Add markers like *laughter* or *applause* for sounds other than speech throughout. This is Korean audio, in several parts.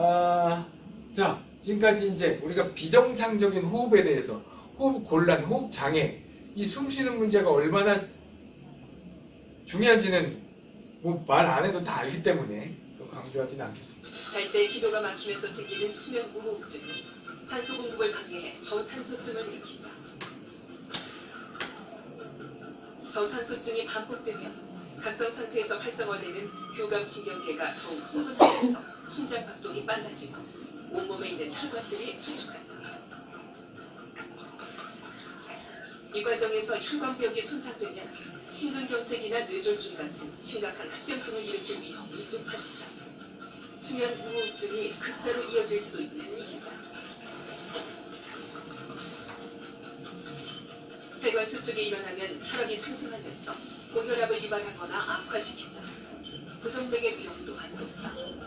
아, 자, 지금까지 이제 우리가 비정상적인 호흡에 대해서 호흡 곤란, 호흡 장애, 이 숨 쉬는 문제가 얼마나 중요한지는 뭐 말 안 해도 다 알기 때문에 더 강조하지는 않겠습니다. 잘 때 기도가 막히면서 생기는 수면 우호흡증, 산소 공급을 방해해 저산소증을 일으킨다. 저산소증이 반복되면 각성 상태에서 활성화되는 교감신경계가 더욱 흥분하면서 심장 박동이 빨라지고 온몸에 있는 혈관들이 수축한다. 이 과정에서 혈관벽이 손상되면 심근경색이나 뇌졸중 같은 심각한 합병증을 일으킬 위험이 높아진다. 수면 우호흡증이 극사로 이어질 수도 있는 이유다. 혈관 수축이 일어나면 혈압이 상승하면서 고혈압을 유발하거나 악화시킨다. 부정맥의 위험 또한 높다.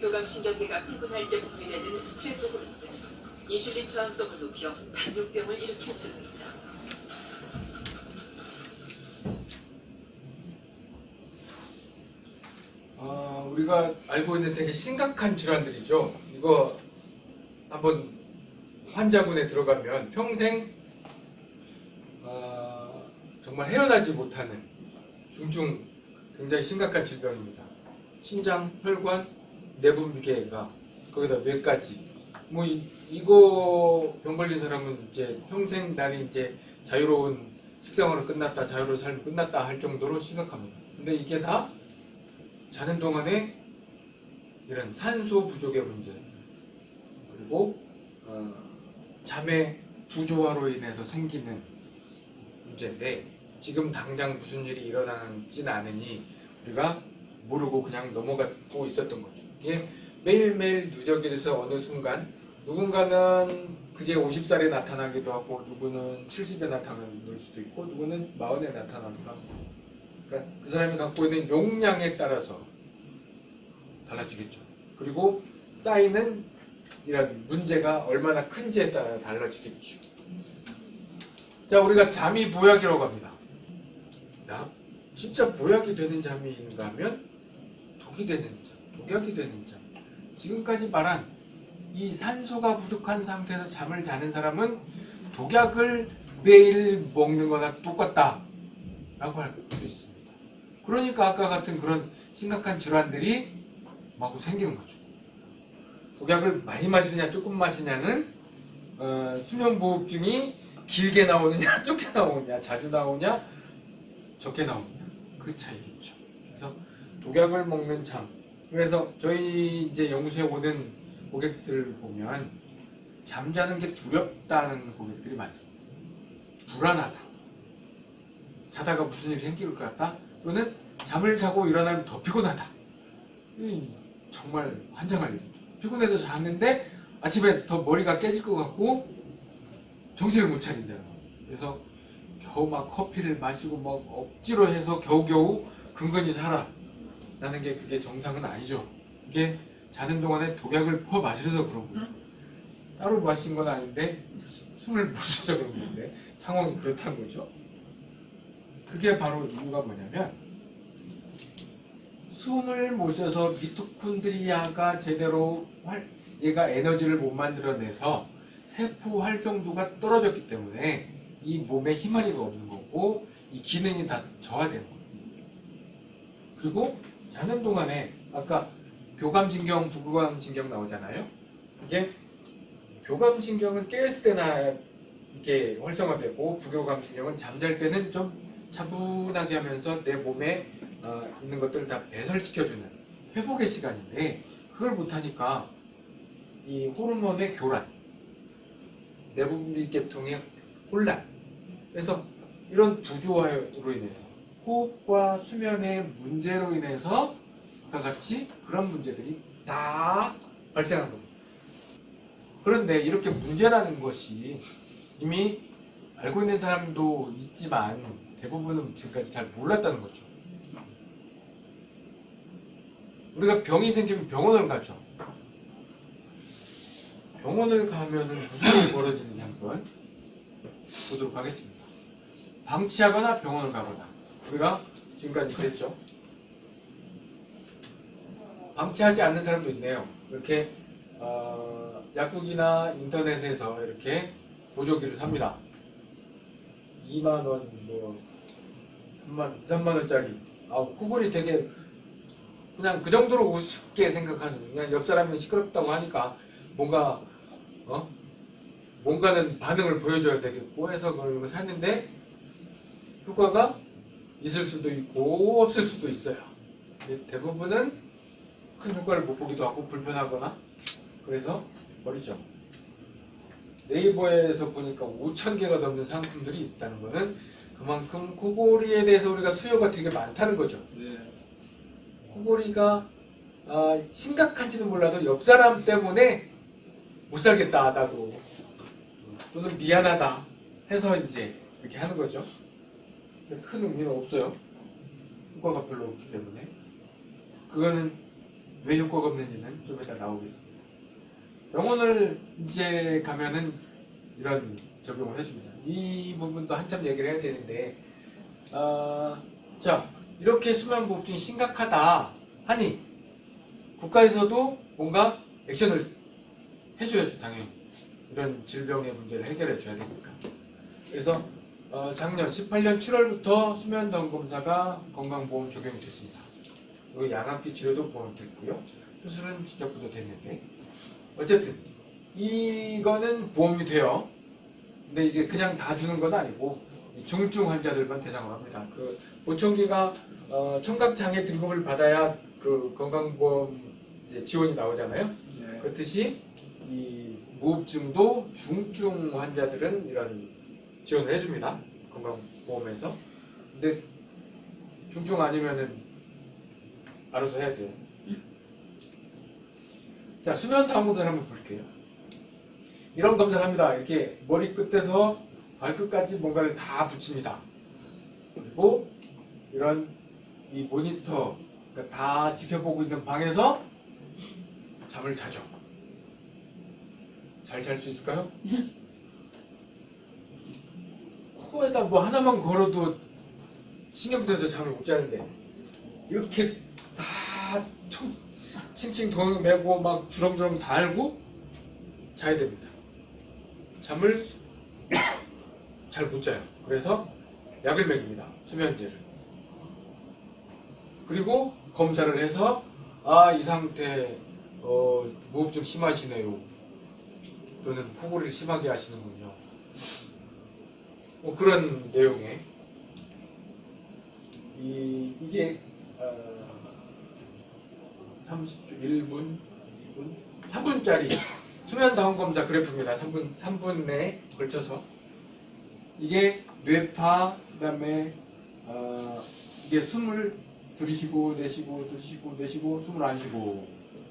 교감신경계가 흥분할 때 분비되는 스트레스 호르몬은 인슐린 저항성을 높여 당뇨병을 일으킬 수도 있다. 어, 우리가 알고 있는 되게 심각한 질환들이죠. 이거 한번 환자분에 들어가면 평생 어, 정말 헤어나지 못하는 중증 굉장히 심각한 질병입니다. 심장, 혈관, 내분비계가 거기다 뇌까지 뭐 이, 이거 병 걸린 사람은 이제 평생 날이 이제 자유로운 식생활은 끝났다, 자유로운 삶이 끝났다 할 정도로 심각합니다. 근데 이게 다 자는 동안에 이런 산소 부족의 문제 그리고 어, 잠의 부조화로 인해서 생기는 문제인데 지금 당장 무슨 일이 일어나지는 않으니 우리가 모르고 그냥 넘어가고 있었던 거죠. 이게 매일매일 누적이 돼서 어느 순간 누군가는 그게 50살에 나타나기도 하고 누구는 70에 나타날 수도 있고 누구는 40에 나타나기도 하고 그러니까 그 사람이 갖고 있는 용량에 따라서 달라지겠죠. 그리고 쌓이는 이런 문제가 얼마나 큰지에 따라 달라지겠죠. 자, 우리가 잠이 보약이라고 합니다. 야, 진짜 보약이 되는 잠이 있는가 하면 독이 되는 잠, 독약이 되는 잠. 지금까지 말한 이 산소가 부족한 상태에서 잠을 자는 사람은 독약을 매일 먹는 거나 똑같다. 라고 할 수 있습니다. 그러니까 아까 같은 그런 심각한 질환들이 마구 생기는 거죠. 독약을 많이 마시냐 조금 마시냐는 어, 수면보호증이 길게 나오느냐 *laughs* 좁게 나오느냐 자주 나오냐 적게 나오느냐 그 차이겠죠. 그래서 독약을 먹는 잠 그래서 저희 이제 연구소에 오는 고객들을 보면 잠자는 게 두렵다는 고객들이 많습니다. 불안하다. 자다가 무슨 일이 생길 것 같다. 또는 잠을 자고 일어나면 더 피곤하다. 이 정말 환장할 일이죠. 피곤해서 잤는데 아침에 더 머리가 깨질 것 같고 정신을 못 차린다. 그래서 겨우 막 커피를 마시고 막 억지로 해서 겨우겨우 근근히 살아. 라는 게 그게 정상은 아니죠. 이게 자는 동안에 독약을 퍼 마셔서 그런 거예요. 따로 마신 건 아닌데 숨을 못 쉬어서 그런 건데 상황이 그렇다는 거죠. 그게 바로 이유가 뭐냐면 숨을 못 쉬어서 미토콘드리아가 제대로 활, 얘가 에너지를 못 만들어내서 세포 활성도가 떨어졌기 때문에 이 몸에 힘마리가 없는 거고 이 기능이 다 저하되는 거예요. 그리고 자는 동안에 아까 교감신경, 부교감신경 나오잖아요. 이게 교감신경은 깨었을 때나 이게 활성화되고 부교감신경은 잠잘 때는 좀 차분하게 하면서 내 몸에 어, 있는 것들을 다 배설시켜주는 회복의 시간인데 그걸 못하니까 이 호르몬의 교란, 내분비 계통의 혼란 그래서 이런 부조화로 인해서 호흡과 수면의 문제로 인해서 아까 같이 그런 문제들이 다 발생한 겁니다. 그런데 이렇게 문제라는 것이 이미 알고 있는 사람도 있지만 대부분은 지금까지 잘 몰랐다는 거죠. 우리가 병이 생기면 병원을 가죠. 병원을 가면은 무슨 일이 벌어지는지 한번 보도록 하겠습니다. 방치하거나 병원을 가거나 우리가 지금까지 그랬죠. 방치하지 않는 사람도 있네요. 이렇게 어, 약국이나 인터넷에서 이렇게 보조기를 삽니다. 2만 원, 뭐 3만, 3만 원짜리. 아, 코골이 되게 그냥 그 정도로 우습게 생각하는 그냥 옆 사람이 시끄럽다고 하니까 뭔가 어 뭔가는 반응을 보여줘야 되겠고 해서 그걸 샀는데 효과가 있을 수도 있고 없을 수도 있어요. 대부분은 큰 효과를 못 보기도 하고 불편하거나 그래서 버리죠. 네이버에서 보니까 5천 개가 넘는 상품들이 있다는 것은 그만큼 코골이에 대해서 우리가 수요가 되게 많다는 거죠. 네. 코골이가 아, 심각한지는 몰라도 옆 사람 때문에 못 살겠다 나도 또는 미안하다 해서 이제 이렇게 하는 거죠. 큰 의미는 없어요. 효과가 별로 없기 때문에 그거는 왜 효과가 없는지는 좀 이따 나오겠습니다. 병원을 이제 가면은 이런 적용을 해줍니다. 이 부분도 한참 얘기를 해야 되는데 아, 자 이렇게 수면무호흡증이 심각하다 하니 국가에서도 뭔가 액션을 해줘야죠 당연히 이런 질병의 문제를 해결해 줘야 되니까 그래서 어, 작년 18년 7월부터 수면다운 검사가 건강보험 적용이 됐습니다. 그리고 양압기 치료도 보험됐고요. 수술은 시작부터 됐는데. 어쨌든 이거는 보험이 돼요. 근데 이게 그냥 다 주는 건 아니고 이 중증 환자들만 대상으로 합니다. 그 보청기가 어, 청각장애 등급을 받아야 그 건강보험 지원이 나오잖아요. 네. 그렇듯이 이 무흡증도 중증 환자들은 이런 지원을 해줍니다. 건강보험에서. 근데 중증 아니면은 알아서 해야 돼요. 자, 수면 다운로드를 한번 볼게요. 이런 검사를 합니다. 이렇게 머리 끝에서 발끝까지 뭔가를 다 붙입니다. 그리고 이런 이 모니터 그러니까 다 지켜보고 있는 방에서 잠을 자죠. 잘 잘 수 있을까요? *laughs* 코에다 뭐 하나만 걸어도 신경 쓰여서 잠을 못 자는데 이렇게 다 총, 칭칭 덩 매고 막 주렁주렁 달고 자야 됩니다. 잠을 *coughs* 잘 못 자요. 그래서 약을 먹입니다. 수면제를. 그리고 검사를 해서 아 이 상태 어, 무흡증 심하시네요. 또는 코골이를 심하게 하시는군요. 뭐 그런 내용의? 이 이게 어, 30초 1분 2분? 3분짜리 수면 다운 검사 그래프입니다. 3분 3분에 걸쳐서. 이게 뇌파 그다음에 어, 이게 숨을 들이쉬고 내쉬고 들이쉬고 내쉬고 숨을 안 쉬고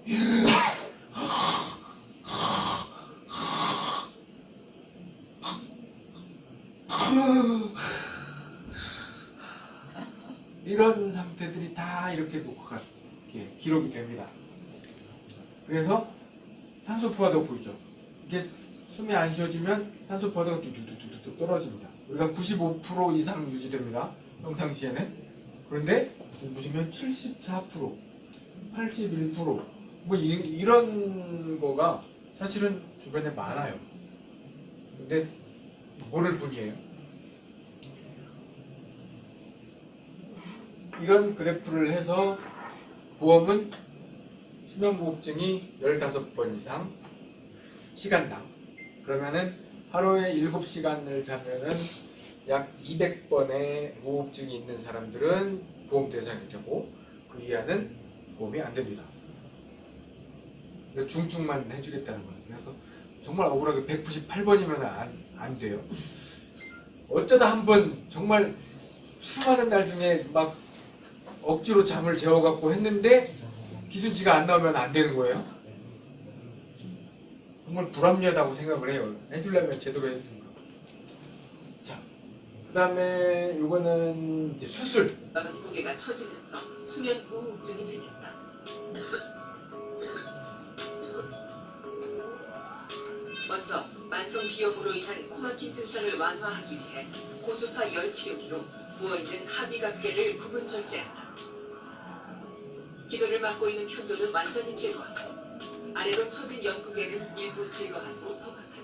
*laughs* 이런 상태들이 다 이렇게 녹화가 이렇게 기록이 됩니다. 그래서 산소 포화도가 보이죠. 이게 숨이 안 쉬어지면 산소 포화도가 뚝뚝뚝뚝 떨어집니다. 우리가 95% 이상 유지됩니다. 평상시에는. 그런데 보시면 74%, 81%뭐 이런 거가 사실은 주변에 많아요. 근데 모를 뿐이에요. 이런 그래프를 해서 보험은 수면무호흡증이 15번 이상 시간당 그러면은 하루에 7시간을 자면은 약 200번의 무호흡증이 있는 사람들은 보험 대상이 되고 그 이하는 보험이 안 됩니다. 중증만 해주겠다는 거예요. 그래서 정말 억울하게 198번이면 안, 안 돼요. 어쩌다 한 번 정말 수많은 날 중에 막 억지로 잠을 재워갖고 했는데 기준치가 안 나오면 안 되는 거예요. 정말 불합리하다고 생각을 해요. 해주려면 제대로 해주든가. 자, 그 다음에 이거는 수술. 마른 고개가 처지면서 수면 부호흡증이 생겼다. 먼저 만성 비염으로 인한 코막힘 증상을 완화하기 위해 고주파 열 치료기로 부어있는 합의각계를 부분 절제한다. 기도를 막고 있는 편도는 완전히 제거하고 아래로 처진 영국에는 일부 제거하고 포박한다.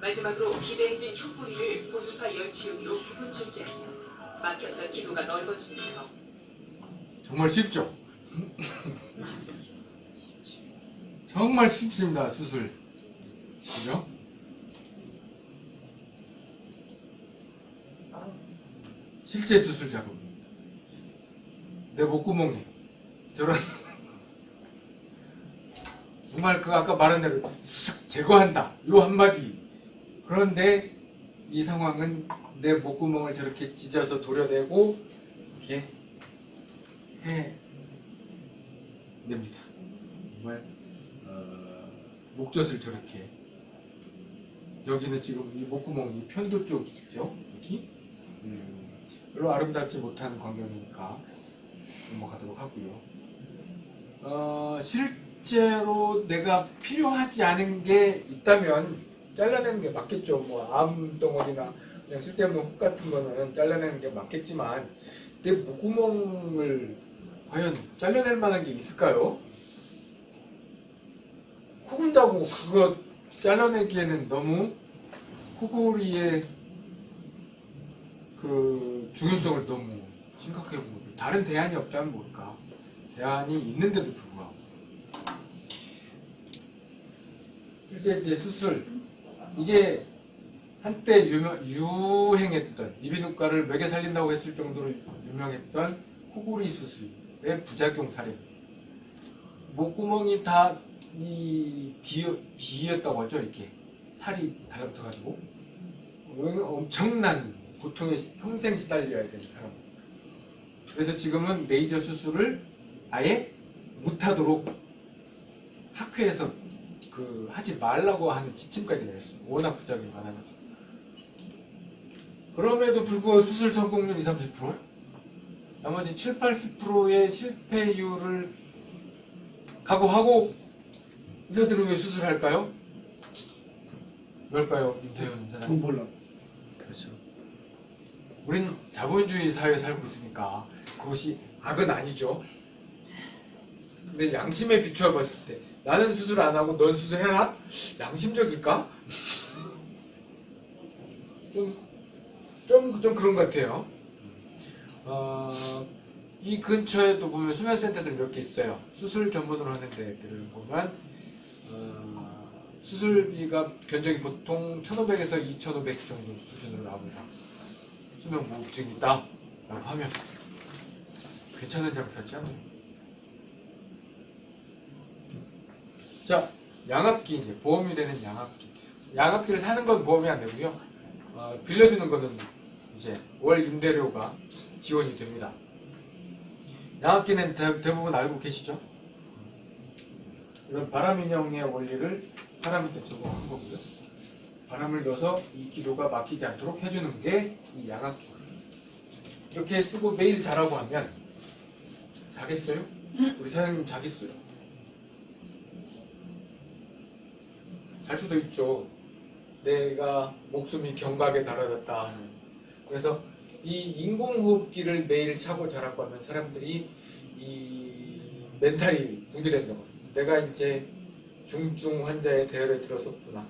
마지막으로 기대해진 흉뿌리를 고주파 열치용으로 부분 출제하면 막혔던 기도가 넓어지면서 정말 쉽죠? 정말 쉽습니다, 수술. 그죠? 실제 수술 작업입니다. 내 목구멍에 저런 정말 그 아까 말한 대로 쓱 제거한다. 요 한마디. 그런데 이 상황은 내 목구멍을 저렇게 찢어서 도려내고 이렇게 해 냅니다. 정말 어, 목젖을 저렇게 여기는 지금 이 목구멍이 편도 쪽이죠. 여기 음, 별로 아름답지 못한 광경이니까 넘어가도록 하고요. 어, 실제로 내가 필요하지 않은 게 있다면 잘라내는 게 맞겠죠. 뭐 암덩어리나 그냥 쓸데없는 혹 같은 거는 잘라내는 게 맞겠지만 내 목구멍을 과연 잘라낼 만한 게 있을까요? 코 군다고 그거 잘라내기에는 너무 코골이의 그 중요성을 너무 심각하게 보고 다른 대안이 없다면 뭘까? 대안이 있는데도 불구하고. 실제 이제 수술 이게 한때 유명, 유행했던 이비인후과를 먹여 살린다고 했을 정도로 유명했던 코골이 수술의 부작용 사례. 목구멍이 다이 귀였다고 하죠 이렇게. 살이 달라붙어가지고. 엄청난 고통에 평생 시달려야 되는 사람 그래서 지금은 레이저 수술을 아예 못하도록 학회에서 그 하지 말라고 하는 지침까지 내렸어요. 워낙 부작용이 많아가지고. 그럼에도 불구하고 수술 성공률 20, 30%? 나머지 7, 80%의 실패율을 각오하고 의사들은 왜 수술할까요? 왜일까요? 윤태현 사장님. 돈 벌라고. 그렇죠. 우린 자본주의 사회에 살고 있으니까 그것이 악은 아니죠. 근데 양심에 비추어 봤을 때 나는 수술 안 하고 넌 수술해라? 양심적일까? 좀, 좀, 좀 그런 것 같아요. 어, 이 근처에 또 보면 수면센터들 몇 개 있어요. 수술 전문으로 하는 데들을 보면, 어, 수술비가 견적이 보통 1,500에서 2,500 정도 수준으로 나옵니다. 수면 무호흡증이 있다. 라고 하면 괜찮은 장사지 않아요? 자, 양압기 이제 보험이 되는 양압기. 양압기를 사는 건 보험이 안 되고요. 어, 빌려주는 거는 이제 월 임대료가 지원이 됩니다. 양압기는 대, 대부분 알고 계시죠? 이런 바람 인형의 원리를 사람한테 적용한 거고요. 바람을 넣어서 이 기도가 막히지 않도록 해주는 게 이 양압기. 이렇게 쓰고 매일 자라고 하면 자겠어요? 우리 사장님 자겠어요? 잘 수도 있죠. 내가 목숨이 경각에 달아졌다. 그래서 이 인공호흡기를 매일 차고 자라고 하면 사람들이 이 멘탈이 붕괴된다고. 내가 이제 중증 환자의 대열에 들었었구나.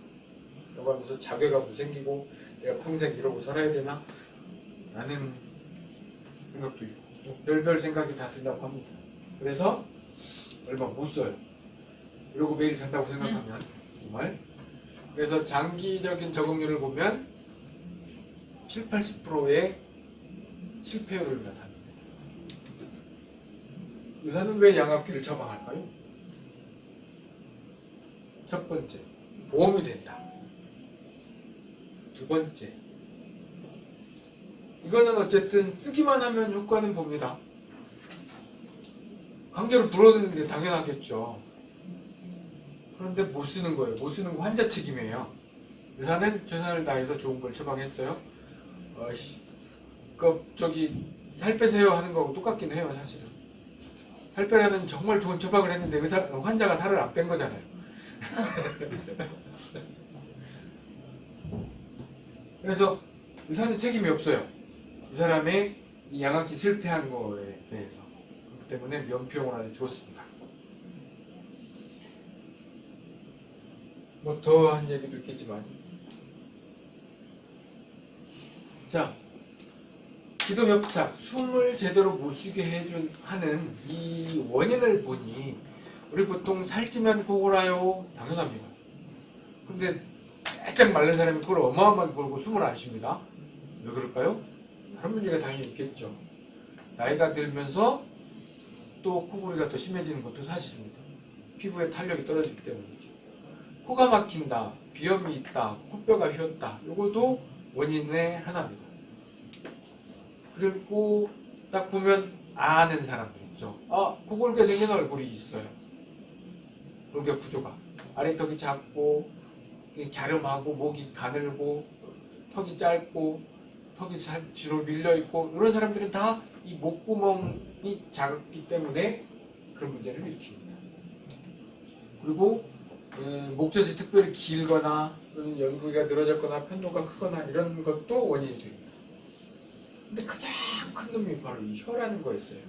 라고 하면서 자괴감도 생기고 내가 평생 이러고 살아야 되나? 라는 생각도 있고 뭐 별별 생각이 다 든다고 합니다. 그래서 얼마 못 써요. 이러고 매일 잔다고 생각하면 정말 그래서 장기적인 적응률을 보면 7, 80%의 실패율을 나타냅니다. 의사는 왜 양압기를 처방할까요? 첫 번째, 보험이 된다. 두 번째, 이거는 어쨌든 쓰기만 하면 효과는 봅니다. 강제로 불어넣는 게 당연하겠죠. 그런데 못 쓰는 거예요. 못 쓰는 거 환자 책임이에요. 의사는 최선을 다해서 좋은 걸 처방했어요. 어씨, 그 저기 살 빼세요 하는 거하고 똑같긴 해요, 사실은. 살 빼라는 정말 좋은 처방을 했는데 의사 환자가 살을 안 뺀 거잖아요. *laughs* 그래서 의사는 책임이 없어요. 이 사람의 이 양압기 실패한 거에 대해서. 그렇기 때문에 면피용을 아주 좋습니다. 뭐 더한 얘기도 있겠지만 자 기도 협착 숨을 제대로 못 쉬게 해준 하는 이 원인을 보니 우리 보통 살찌면 고골아요 당연합니다 근데 바짝 마른 사람이 그걸 어마어마하게 벌고 숨을 안 쉽니다 왜 그럴까요? 다른 문제가 당연히 있겠죠 나이가 들면서 또 코골이가 더 심해지는 것도 사실입니다 피부에 탄력이 떨어지기 때문이죠 코가 막힌다 비염이 있다 코뼈가 휘었다 요것도 원인의 하나입니다 그리고 딱 보면 아는 사람들 있죠. 아, 코골게 생긴 얼굴이 있어요. 골격 구조가. 아래턱이 작고, 갸름하고, 목이 가늘고, 턱이 짧고, 턱이 잘 뒤로 밀려 있고, 이런 사람들은 다 이 목구멍이 작기 때문에 그런 문제를 일으킵니다. 그리고, 음, 목젖이 특별히 길거나, 연구기가 늘어졌거나, 편도가 크거나, 이런 것도 원인이 됩니다. 근데 가장 큰 놈이 바로 이 혀라는 거였어요.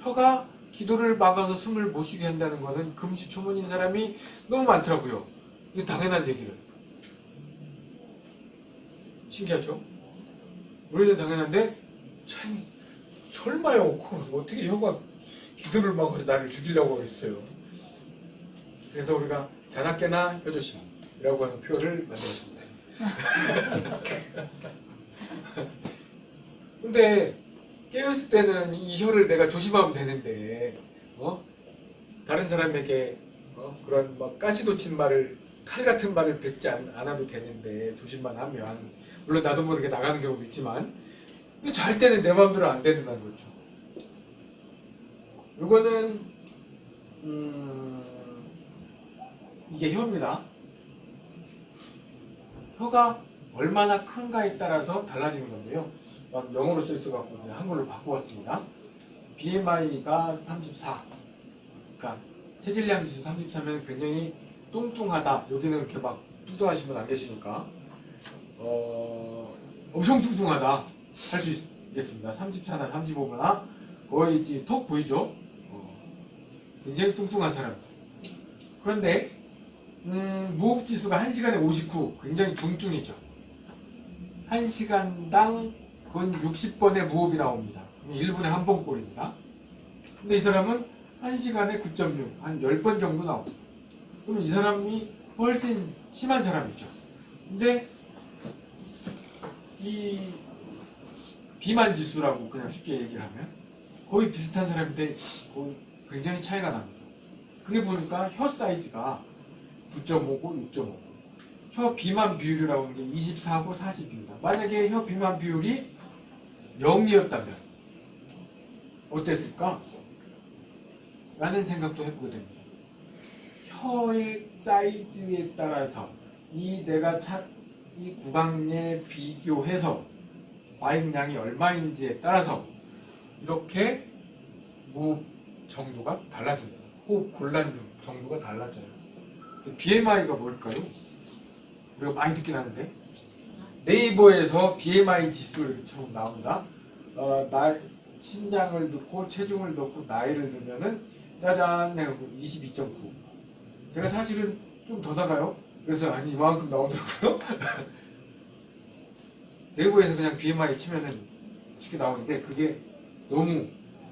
혀가 기도를 막아서 숨을 못 쉬게 한다는 거는 금시초문인 사람이 너무 많더라고요. 이건 당연한 얘기를. 신기하죠? 우리는 당연한데, 참, 설마요. 그 어떻게 혀가 기도를 막아서 나를 죽이려고 했어요. 그래서 우리가 자나깨나 혀조심이라고 하는 표현을 만들었습니다. *laughs* 근데 깨었을 때는 이 혀를 내가 조심하면 되는데 어 다른 사람에게 어? 그런 막 가시도친 말을 칼 같은 말을 뱉지 않, 않아도 되는데 조심만 하면 물론 나도 모르게 나가는 경우도 있지만 때는 내 마음대로 안 된다는 거죠. 이거는 음, 이게 혀입니다. 혀가 얼마나 큰가에 따라서 달라지는 건데요. 막 영어로 써 있어갖고 그냥 한글로 바꿔봤습니다. BMI가 34. 그러니까 체질량 지수 33면 굉장히 뚱뚱하다. 여기는 이렇게 막 뚱뚱하신 분 안 계시니까 어, 엄청 뚱뚱하다 할 수 있겠습니다. 34나 35거나 거의 지금 턱 보이죠? 어, 굉장히 뚱뚱한 사람들. 그런데 음, 무호흡 지수가 1시간에 59. 굉장히 중증이죠. 1시간당 근 60번의 무호흡이 나옵니다. 1분에 한 번 꼴입니다. 근데 이 사람은 1시간에 9.6, 한 10번 정도 나옵니다. 그럼 이 사람이 훨씬 심한 사람이죠. 근데 이 비만 지수라고 그냥 쉽게 얘기를 하면 거의 비슷한 사람인데 거의 굉장히 차이가 납니다. 그게 보니까 혀 사이즈가 9.5고 6.5고 혀 비만 비율이라고 하는 게 24고 40입니다. 만약에 혀 비만 비율이 0이었다면 어땠을까? 라는 생각도 해보게 됩니다. 혀의 사이즈에 따라서 이 내가 차, 이 구강에 비교해서 과잉량이 얼마인지에 따라서 이렇게 무호흡 정도가 달라집니다. 호흡 곤란 정도가 달라져요. BMI가 뭘까요? 우리가 많이 듣긴 하는데 네이버에서 BMI 지수를 처음 나옵니다. 어, 나, 신장을 넣고 체중을 넣고 나이를 넣으면은 짜잔 해갖고 22.9. 제가 사실은 좀 더 나가요. 그래서 아니 이만큼 나오더라고요. *laughs* 네이버에서 그냥 BMI 치면은 쉽게 나오는데 그게 너무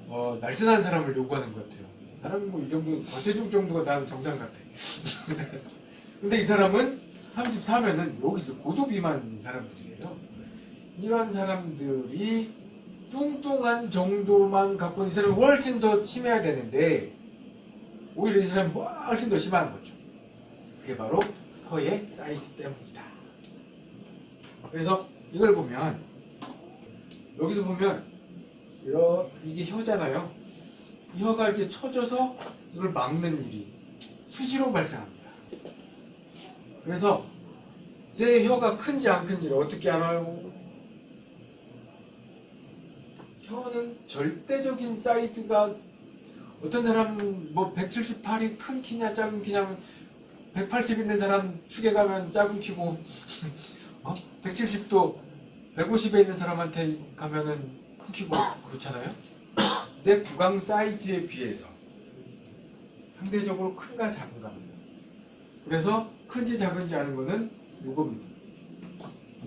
어, 날씬한 사람을 요구하는 것 같아요. 나는 뭐 이 정도 과체중 정도가 나는 정상 같아. *laughs* 근데 이 사람은 34면은 여기서 고도 비만 사람들이에요. 이런 사람들이 뚱뚱한 정도만 갖고 있는 사람이 훨씬 더 심해야 되는데 오히려 이 사람이 훨씬 더 심한 거죠. 그게 바로 혀의 사이즈 때문이다. 그래서 이걸 보면 여기서 보면 이게 혀잖아요. 이 혀가 이렇게 쳐져서 이걸 막는 일이 수시로 발생합니다. 그래서 내 혀가 큰지 안 큰지를 어떻게 알아요? 혀는 절대적인 사이즈가 어떤 사람은 뭐 178이 큰 키냐 작은 키냐 180 있는 사람 축에 가면 작은 키고 *laughs* 어? 170도 150에 있는 사람한테 가면은 큰 키고 그렇잖아요. 내 구강 사이즈에 비해서 상대적으로 큰가 작은가입니다. 그래서 큰지 작은지 아는 거는 이겁니다.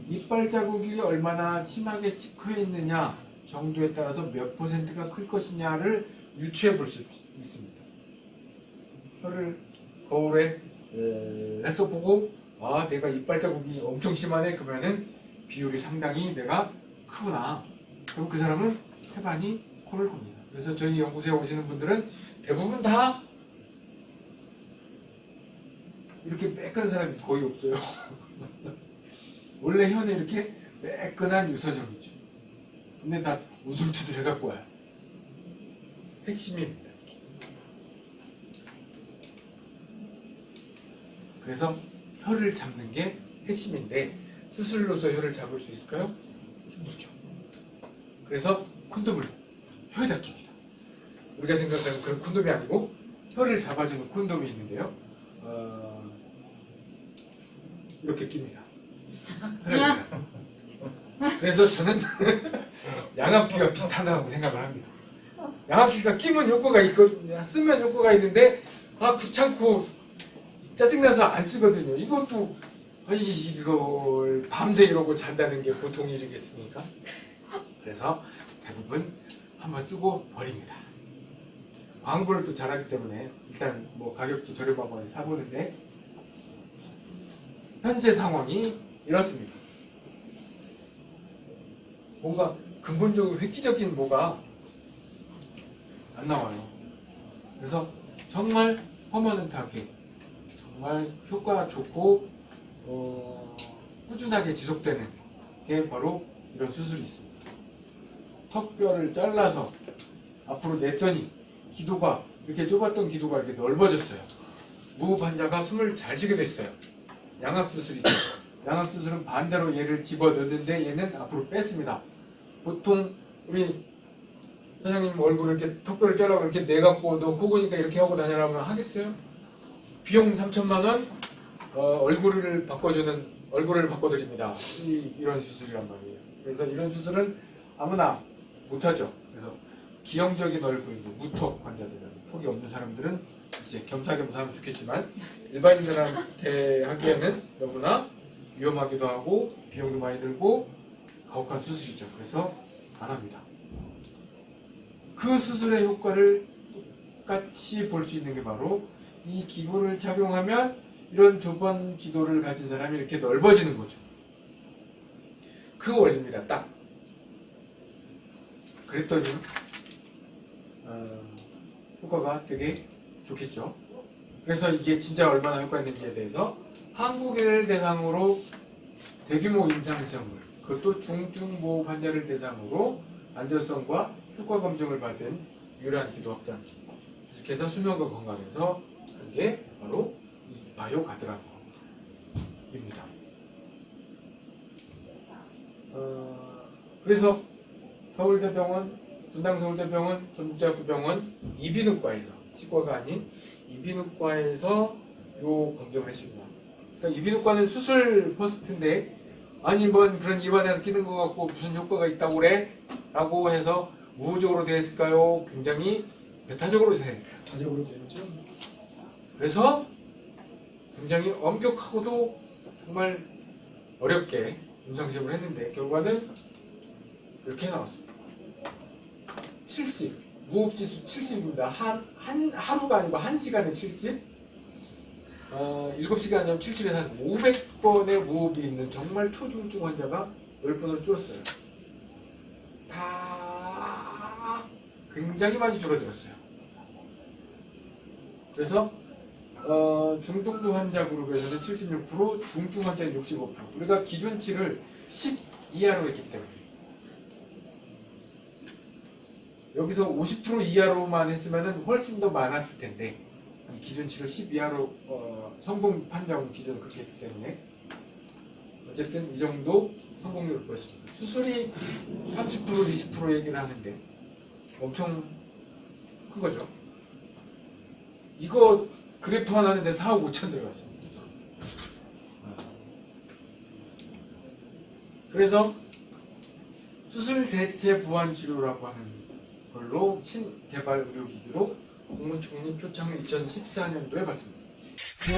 이빨 자국이 얼마나 심하게 찍혀 있느냐 정도에 따라서 몇 퍼센트가 클 것이냐를 유추해 볼 수 있습니다. 혀를 거울에 에, 해서 보고 아 내가 이빨 자국이 엄청 심하네 그러면은 비율이 상당히 내가 크구나. 그럼 그 사람은 태반이 코를 겁니다. 그래서 저희 연구소에 오시는 분들은 대부분 다 이렇게 매끈한 사람이 거의 없어요. *laughs* 원래 혀는 이렇게 매끈한 유선형이죠. 근데 다 우둘투둘 해갖고 와요. 핵심입니다. 이렇게. 그래서 혀를 잡는 게 핵심인데 수술로서 혀를 잡을 수 있을까요? 힘들죠. 그래서 콘돔을 혀에다 낍니다. 우리가 생각하는 그런 콘돔이 아니고 혀를 잡아주는 콘돔이 있는데요. 어, 이렇게 낍니다. 그래서 저는 *laughs* 양압기가 비슷하다고 생각을 합니다. 양압기가 끼면 효과가 있고 쓰면 효과가 있는데 아 귀찮고 짜증나서 안 쓰거든요. 이것도 아, 이- 이걸 밤새 이러고 잔다는 게 보통 일이겠습니까? 그래서 대부분 한번 쓰고 버립니다. 광고를 또 잘하기 때문에 일단 뭐 가격도 저렴하고 사보는데 현재 상황이 이렇습니다. 뭔가 근본적으로 획기적인 뭐가 안 나와요. 그래서 정말 퍼머넌트하게 정말 효과 좋고 어, 꾸준하게 지속되는 게 바로 이런 수술이 있습니다. 턱뼈를 잘라서 앞으로 냈더니 기도가 이렇게 좁았던 기도가 이렇게 넓어졌어요. 무흡 환자가 숨을 잘 쉬게 됐어요. 양압 수술이죠. 양압 수술은 반대로 얘를 집어 넣는데 얘는 앞으로 뺐습니다. 보통 우리 사장님 얼굴을 이렇게 턱뼈를 잘라고 이렇게 내갖고 너 코고니까 이렇게 하고 다녀라면 하겠어요? 비용 3천만 원 어, 얼굴을 바꿔주는 얼굴을 바꿔드립니다. 이, 이런 수술이란 말이에요. 그래서 이런 수술은 아무나 못하죠. 그래서 기형적인 얼굴, 무턱 환자들은 턱이 없는 사람들은 이제 겸사겸사 하면 좋겠지만 일반인들한테 하기에는 너무나 위험하기도 하고 비용도 많이 들고 가혹한 수술이죠. 그래서 안 합니다. 그 수술의 효과를 똑같이 볼 수 있는 게 바로 이 기구를 착용하면 이런 좁은 기도를 가진 사람이 이렇게 넓어지는 거죠. 그 원리입니다. 딱. 그랬더니 어, 효과가 되게 좋겠죠. 그래서 이게 진짜 얼마나 효과 있는지에 대해서 한국인을 대상으로 대규모 임상시험을 그것도 중증보호 환자를 대상으로 안전성과 효과 검증을 받은 유일한 기도 확장기 주식회사 수명과 건강에서 한게 바로 이 바이오 가드라고입니다. 어, 그래서 서울대병원, 분당서울대병원, 전북대학교병원 이비인후과에서 치과가 아닌 이비인후과에서 요 검증을 했습니다. 그러니까 이비인후과는 수술 퍼스트인데 아니 뭔 그런 입안에 끼는 것 같고 무슨 효과가 있다고 그래? 라고 해서 우호적으로 되어 있을까요? 굉장히 배타적으로 되어 있어요. 다적으로 되었죠. 그래서 굉장히 엄격하고도 정말 어렵게 임상시험을 했는데 결과는 이렇게 나왔습니다. 70 무호흡지수 70입니다. 한, 한 하루가 아니고 한 시간에 70 어, 7시간 전 70에서 한 500번의 무호흡이 있는 정말 초중증 환자가 10번을 줄었어요. 다 굉장히 많이 줄어들었어요. 그래서 어, 중등도 환자 그룹에서는 76%, 중증 환자는 65%. 우리가 기준치를 10 이하로 했기 때문에 여기서 50% 이하로만 했으면 훨씬 더 많았을 텐데 이 기준치를 10 이하로 어, 성공 판정 기준을 그렇게 했기 때문에 어쨌든 이 정도 성공률을 보였습니다. 수술이 30% 20% 얘기를 하는데 엄청 큰 거죠. 이거 그래프 하나는 내 4억 5천 들어갔습니다. 그래서 수술 대체 보완 치료라고 하는 걸로 신개발 의료기기로 공문 총리 표창을 2014년도에 받습니다. 그